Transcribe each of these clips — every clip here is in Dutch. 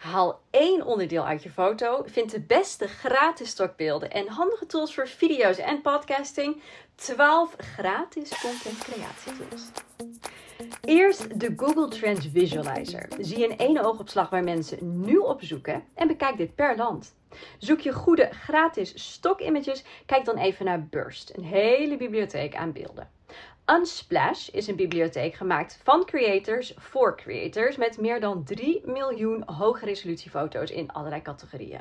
Haal één onderdeel uit je foto, vind de beste gratis stokbeelden en handige tools voor video's en podcasting. 12 gratis content creatie tools. Eerst de Google Trends Visualizer. Zie in één oogopslag waar mensen nu op zoeken en bekijk dit per land. Zoek je goede gratis stock-images? Kijk dan even naar Burst, een hele bibliotheek aan beelden. Unsplash is een bibliotheek gemaakt van creators voor creators met meer dan 3 miljoen hoge resolutiefoto's in allerlei categorieën.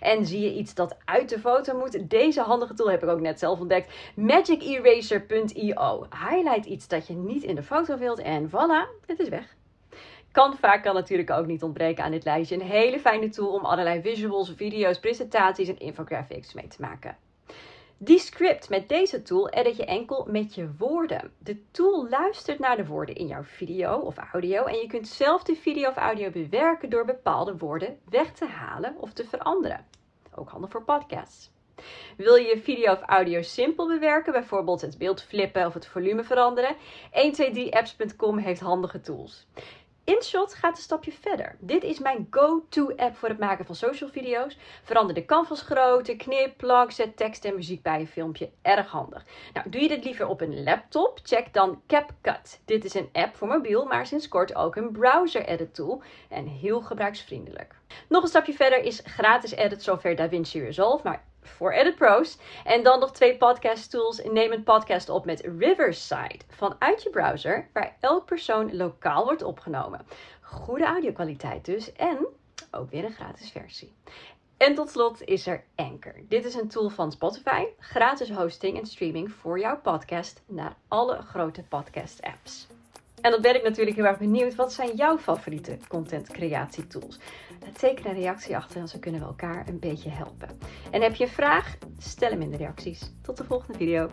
En zie je iets dat uit de foto moet? Deze handige tool heb ik ook net zelf ontdekt. MagicEraser.io. Highlight iets dat je niet in de foto wilt en voilà, het is weg. Canva kan natuurlijk ook niet ontbreken aan dit lijstje. Een hele fijne tool om allerlei visuals, video's, presentaties en infographics mee te maken. Die script met deze tool edit je enkel met je woorden. De tool luistert naar de woorden in jouw video of audio en je kunt zelf de video of audio bewerken door bepaalde woorden weg te halen of te veranderen. Ook handig voor podcasts. Wil je je video of audio simpel bewerken, bijvoorbeeld het beeld flippen of het volume veranderen? 123apps.com heeft handige tools. InShot gaat een stapje verder. Dit is mijn go-to-app voor het maken van social video's. Verander de canvas grootte, knip, plak, zet tekst en muziek bij je filmpje. Erg handig. Nou, doe je dit liever op een laptop? Check dan CapCut. Dit is een app voor mobiel, maar sinds kort ook een browser edit tool en heel gebruiksvriendelijk. Nog een stapje verder is gratis edit software DaVinci Resolve, maar voor Edit Pros. En dan nog twee podcast tools. Neem een podcast op met Riverside vanuit je browser, waar elk persoon lokaal wordt opgenomen. Goede audiokwaliteit dus en ook weer een gratis versie. En tot slot is er Anchor. Dit is een tool van Spotify, gratis hosting en streaming voor jouw podcast naar alle grote podcast apps. En dan ben ik natuurlijk heel erg benieuwd, wat zijn jouw favoriete content creatie tools? Teken een reactie achter en zo kunnen we elkaar een beetje helpen. En heb je een vraag? Stel hem in de reacties. Tot de volgende video.